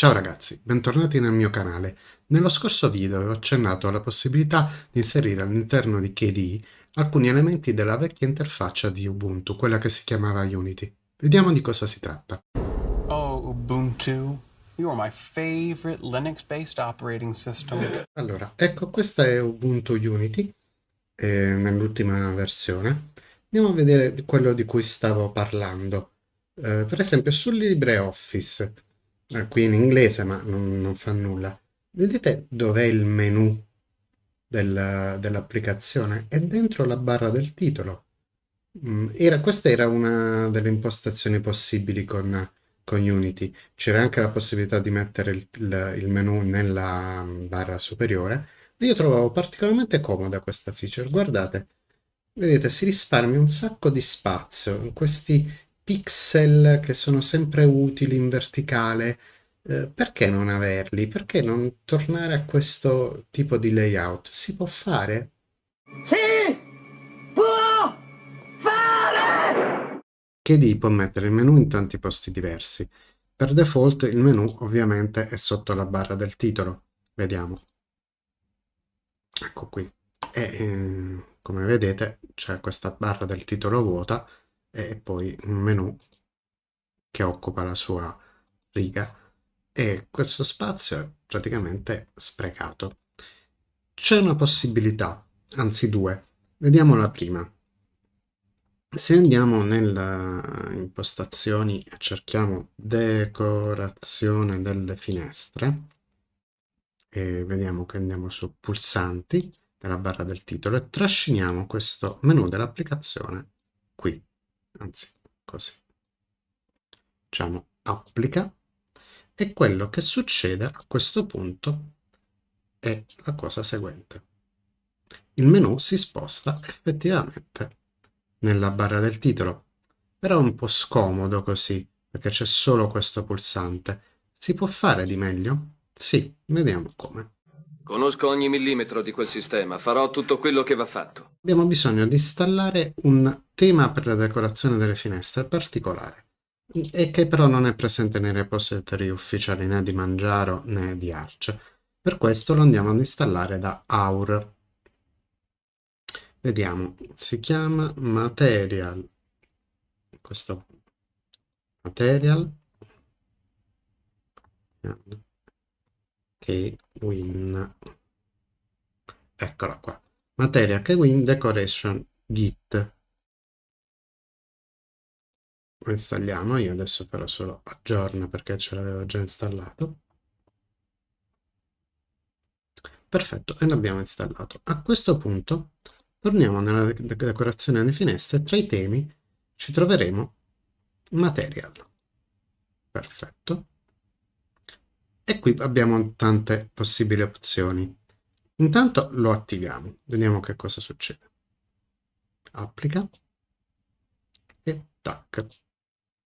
Ciao ragazzi, bentornati nel mio canale. Nello scorso video avevo accennato alla possibilità di inserire all'interno di KDE alcuni elementi della vecchia interfaccia di Ubuntu, quella che si chiamava Unity. Vediamo di cosa si tratta. Oh, Ubuntu, you are my favorite Linux-based operating system. Allora, ecco, questa è Ubuntu Unity, eh, nell'ultima versione. Andiamo a vedere quello di cui stavo parlando. Eh, per esempio, sul LibreOffice eh, qui in inglese ma non, non fa nulla. Vedete dov'è il menu del, dell'applicazione? È dentro la barra del titolo. Mm, era, questa era una delle impostazioni possibili con, con Unity. C'era anche la possibilità di mettere il, il, il menu nella barra superiore. Io trovavo particolarmente comoda questa feature. Guardate, vedete, si risparmia un sacco di spazio in questi pixel che sono sempre utili in verticale, eh, perché non averli? Perché non tornare a questo tipo di layout? Si può fare? Si può fare! KDE può mettere il menu in tanti posti diversi. Per default il menu ovviamente è sotto la barra del titolo. Vediamo. Ecco qui. E eh, come vedete c'è questa barra del titolo vuota e poi un menu che occupa la sua riga e questo spazio è praticamente sprecato. C'è una possibilità, anzi due. Vediamo la prima. Se andiamo nelle impostazioni e cerchiamo decorazione delle finestre e vediamo che andiamo su pulsanti della barra del titolo e trasciniamo questo menu dell'applicazione qui anzi così. Diciamo applica. E quello che succede a questo punto è la cosa seguente. Il menu si sposta effettivamente nella barra del titolo però è un po' scomodo così perché c'è solo questo pulsante. Si può fare di meglio? sì, vediamo come. Conosco ogni millimetro di quel sistema, farò tutto quello che va fatto. Abbiamo bisogno di installare un tema per la decorazione delle finestre particolare e che però non è presente nei repository ufficiali né di Mangiaro né di Arch. Per questo lo andiamo ad installare da Aur. Vediamo, si chiama Material, questo Material, che win eccola qua. Materia che win decoration git lo installiamo io adesso farò solo aggiorna perché ce l'avevo già installato perfetto e l'abbiamo installato a questo punto torniamo nella decorazione delle finestre tra i temi ci troveremo material perfetto e qui abbiamo tante possibili opzioni. Intanto lo attiviamo, vediamo che cosa succede. Applica e tac.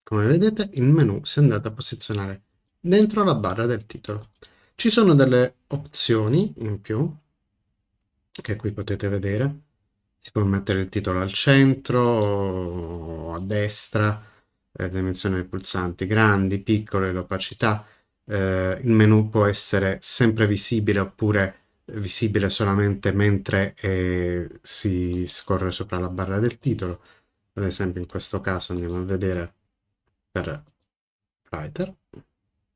Come vedete il menu si è andato a posizionare dentro la barra del titolo. Ci sono delle opzioni in più che qui potete vedere. Si può mettere il titolo al centro a destra, le dimensioni dei pulsanti grandi, piccole, l'opacità eh, il menu può essere sempre visibile oppure visibile solamente mentre eh, si scorre sopra la barra del titolo. Ad esempio in questo caso andiamo a vedere per Writer.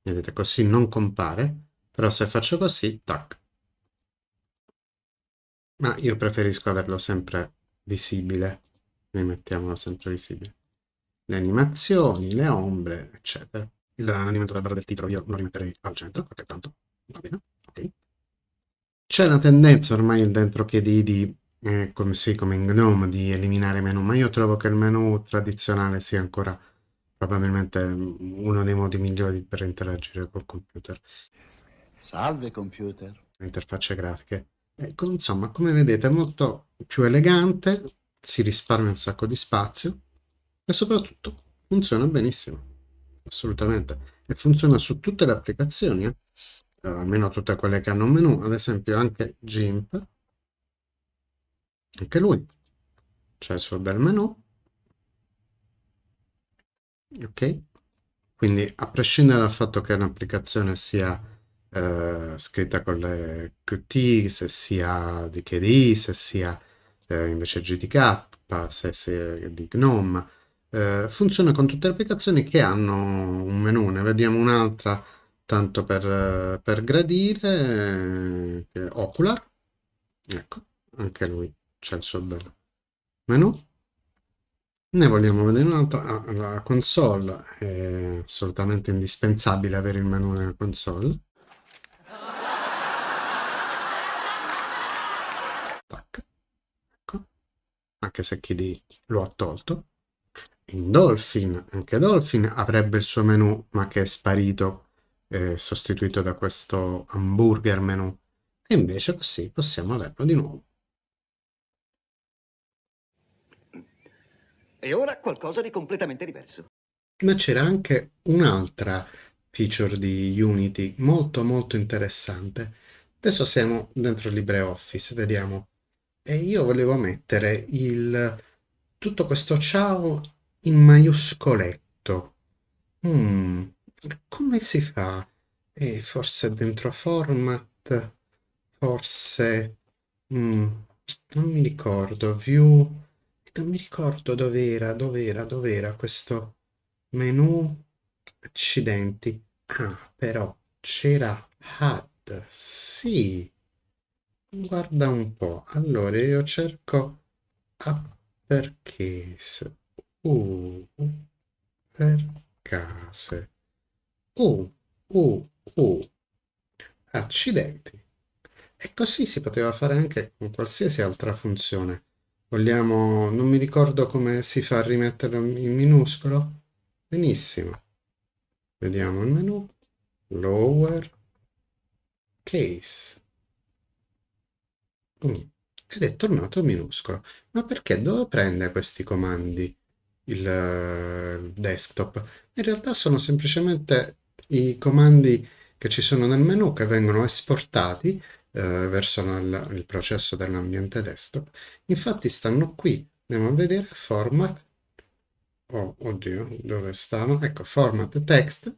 Vedete, così non compare, però se faccio così, tac. Ma io preferisco averlo sempre visibile. Mettiamolo sempre visibile. Le animazioni, le ombre, eccetera l'alimento della barra del titolo io lo rimetterei al centro, perché tanto va bene, ok. C'è una tendenza ormai dentro KDE di, eh, come, sì, come in GNOME, di eliminare menu, ma io trovo che il menu tradizionale sia ancora probabilmente uno dei modi migliori per interagire col computer. Salve computer. Le interfacce grafiche. Ecco, insomma, come vedete è molto più elegante, si risparmia un sacco di spazio e soprattutto funziona benissimo assolutamente. E funziona su tutte le applicazioni, eh? almeno tutte quelle che hanno un menu, ad esempio anche GIMP, anche lui, c'è il suo bel menu, ok? quindi a prescindere dal fatto che un'applicazione sia eh, scritta con le Qt, se sia di KDE, se sia eh, invece GTK, se sia di GNOME, eh, funziona con tutte le applicazioni che hanno un menu. Ne vediamo un'altra tanto per, per gradire, eh, Ocular. Ecco, anche lui c'è il suo bel menu. Ne vogliamo vedere un'altra. Ah, la console è assolutamente indispensabile avere il menu nella console. Tac. Ecco. Anche se chi lo ha tolto. In Dolphin, anche Dolphin avrebbe il suo menu, ma che è sparito, eh, sostituito da questo hamburger menu. E invece così possiamo averlo di nuovo. E ora qualcosa di completamente diverso. Ma c'era anche un'altra feature di Unity molto molto interessante. Adesso siamo dentro LibreOffice, vediamo. E io volevo mettere il tutto questo ciao in maiuscoletto. Mm, come si fa? E forse dentro format, forse mm, non mi ricordo, view non mi ricordo dov'era, dov'era, dov'era questo menu. Accidenti. Ah, però c'era HUD. Sì. Guarda un po'. Allora io cerco uppercase. Uh, per case. Uh, uh, uh. Accidenti. E così si poteva fare anche con qualsiasi altra funzione. Vogliamo... non mi ricordo come si fa a rimetterlo in minuscolo. Benissimo. Vediamo il menu. Lower case. Mm. Ed è tornato minuscolo. Ma perché? Dove prende questi comandi il, il desktop? In realtà sono semplicemente i comandi che ci sono nel menu che vengono esportati eh, verso il, processo dell'ambiente desktop. Infatti stanno qui, andiamo a vedere format, oh, oddio, dove stanno? Ecco, format text,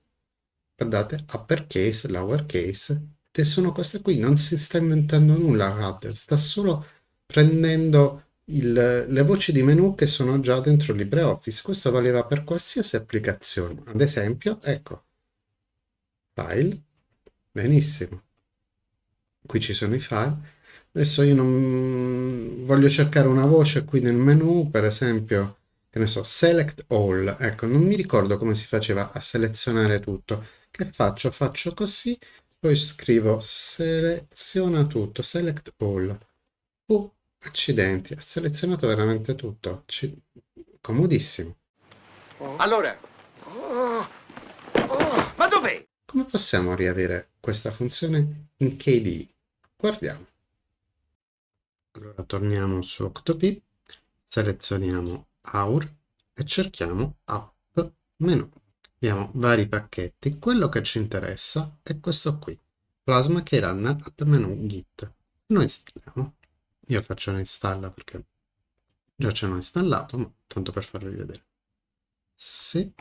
guardate, uppercase, lowercase, e sono queste qui, non si sta inventando nulla Hudder, sta solo prendendo il, le voci di menu che sono già dentro LibreOffice. Questo valeva per qualsiasi applicazione. Ad esempio, ecco, file, benissimo qui ci sono i file. Adesso io non voglio cercare una voce qui nel menu, per esempio, che ne so, select all. Ecco, non mi ricordo come si faceva a selezionare tutto. Che faccio? Faccio così, poi scrivo seleziona tutto, select all. Oh, accidenti, ha selezionato veramente tutto. C comodissimo. Allora, oh, oh, ma dov'è? Come possiamo riavere questa funzione in KDE? Guardiamo. Allora torniamo su Octopi, selezioniamo AUR e cerchiamo App Menu. Abbiamo vari pacchetti, quello che ci interessa è questo qui, Plasma Keyrunner App Menu Git. Noi installiamo, io faccio un'installa perché già ce l'ho installato, ma tanto per farvi vedere. Sì.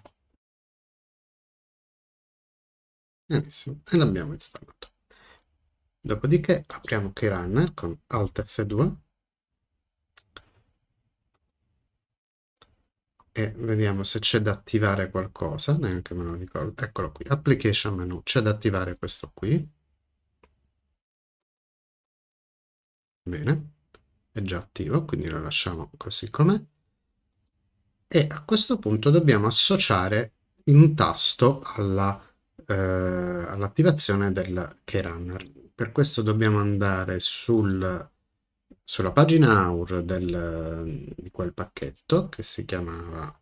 Benissimo, e l'abbiamo installato. Dopodiché apriamo Keyrunner con Alt F2 e vediamo se c'è da attivare qualcosa, neanche me lo ricordo. Eccolo qui, Application Menu, c'è da attivare questo qui. Bene, è già attivo, quindi lo lasciamo così com'è. E a questo punto dobbiamo associare un tasto eh, all'attivazione all del Keyrunner per questo dobbiamo andare sul, sulla pagina AUR del, di quel pacchetto che si chiamava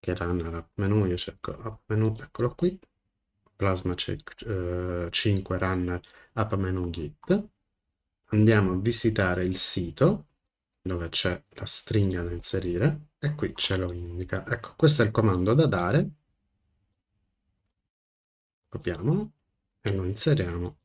era nell'app menu, io cerco app menu, eccolo qui, Plasma 5 eh, Runner app menu git. Andiamo a visitare il sito dove c'è la stringa da inserire e qui ce lo indica. Ecco, questo è il comando da dare. Copiamolo e lo inseriamo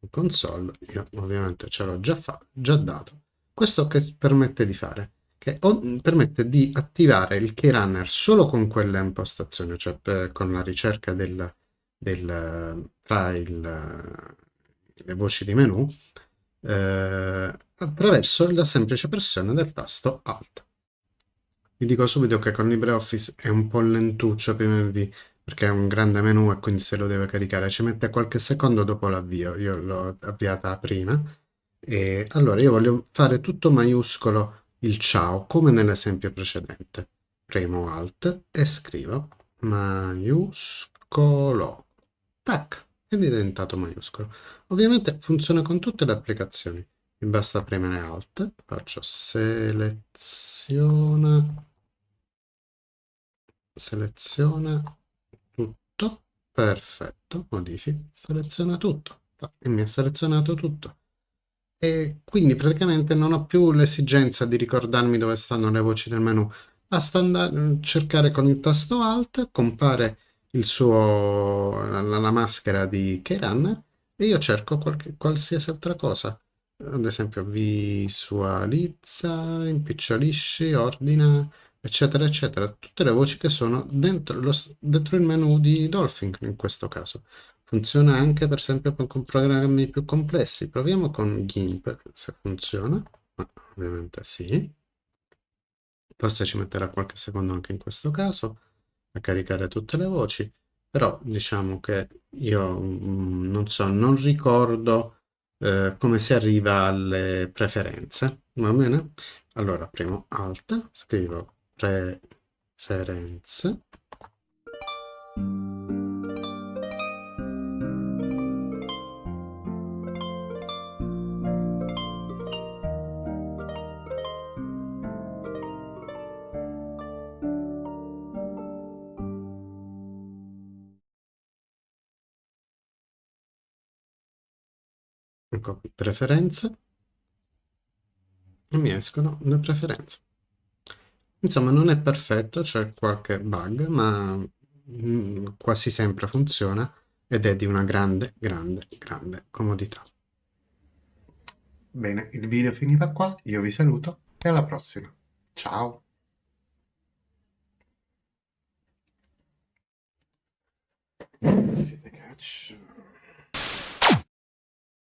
in console io ovviamente ce l'ho già, già dato questo che permette di fare che permette di attivare il keyrunner solo con quella impostazione, cioè con la ricerca del, del, tra il, le voci di menu, eh, attraverso la semplice pressione del tasto Alt. Vi dico subito che con LibreOffice è un po' lentuccio prima di perché è un grande menu e quindi se lo deve caricare ci mette qualche secondo dopo l'avvio. Io l'ho avviata prima. E allora io voglio fare tutto maiuscolo il ciao come nell'esempio precedente. Premo Alt e scrivo maiuscolo. Tac, è diventato maiuscolo. Ovviamente funziona con tutte le applicazioni. Mi basta premere Alt, faccio seleziona, seleziona tutto, perfetto, modifica, seleziona tutto e mi ha selezionato tutto. E quindi praticamente non ho più l'esigenza di ricordarmi dove stanno le voci del menu. Basta andare, cercare con il tasto Alt, compare il suo, la, la maschera di Keyrunner e io cerco qualche, qualsiasi altra cosa. Ad esempio visualizza, impicciolisci, ordina, eccetera, eccetera. Tutte le voci che sono dentro, lo, dentro il menu di Dolphin in questo caso. Funziona anche per esempio con programmi più complessi. Proviamo con GIMP se funziona. Ma ovviamente sì. Forse ci metterà qualche secondo anche in questo caso a caricare tutte le voci. Però diciamo che io mm, non so, non ricordo eh, come si arriva alle preferenze. Va bene? Allora, premo Alt, scrivo preferenze. Ecco preferenze. E mi escono le preferenze. Insomma, non è perfetto, c'è qualche bug, ma mm, quasi sempre funziona ed è di una grande, grande, grande comodità. Bene, il video finiva qua, io vi saluto e alla prossima. Ciao! Catch.